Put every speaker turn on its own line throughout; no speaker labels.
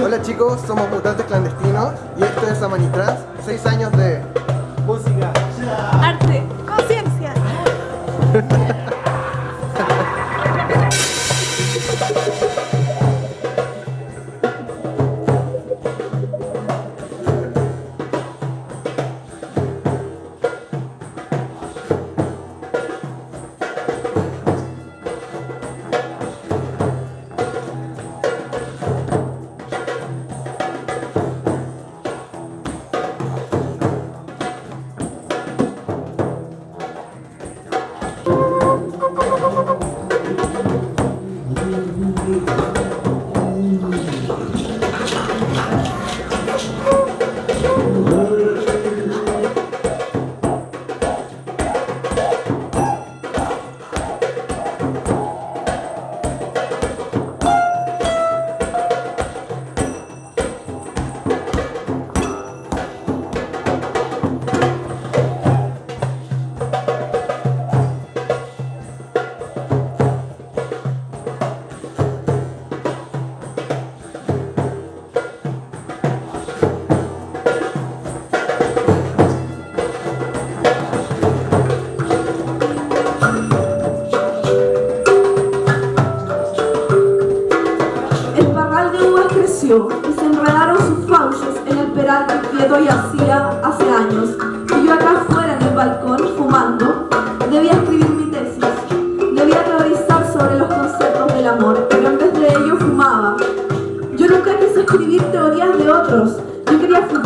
Hola chicos, somos Mutantes Clandestinos y esto es Amanitras, 6 años de
música,
arte, conciencia.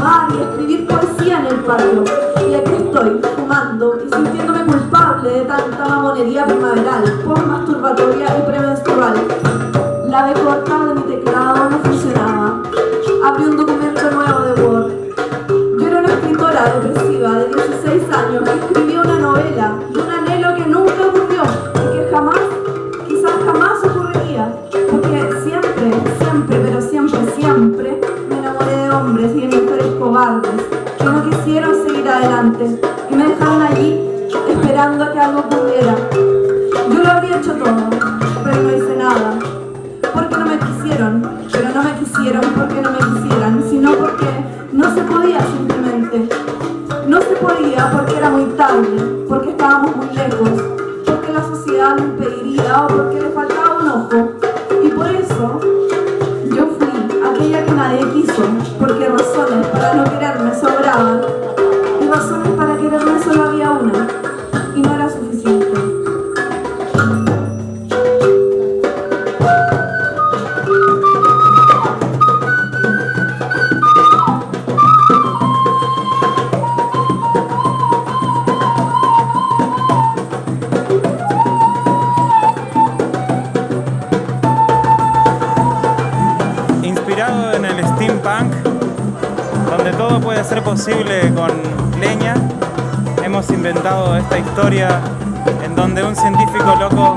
Y escribir poesía en el patio. Y aquí estoy, fumando y sintiéndome culpable de tanta mamonería primaveral, post-masturbatoria y premenstrual. La B corta de mi teclado no funcionaba. Abrí un documento nuevo de Word. Yo era una escritora depresiva de 16 años que escribía esperando que algo ocurriera. Yo lo habría hecho todo, pero no hice nada porque no me quisieron, pero no me quisieron porque no me quisieran, sino porque no se podía simplemente. No se podía porque era muy tarde, porque estábamos muy lejos, porque la sociedad lo impediría o porque le faltaba un ojo. Y por eso yo fui aquella que nadie quiso, porque razones para no quererme sobraban
ser posible con leña, hemos inventado esta historia en donde un científico loco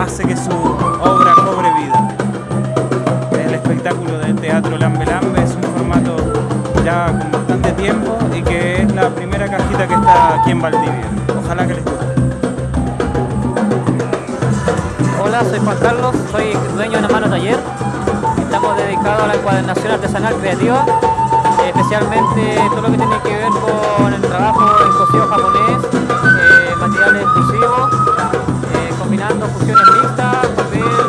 hace que su obra cobre vida. El espectáculo de teatro Lambe Lambe es un formato ya con bastante tiempo y que es la primera cajita que está aquí en Valdivia. Ojalá que les guste.
Hola, soy Juan Carlos, soy dueño de una mano taller. Estamos dedicados a la encuadernación artesanal creativa, especialmente todo lo que tiene que ver con el trabajo en cosido japonés, eh, materiales exclusivos, eh, combinando fusiones mixtas, papel,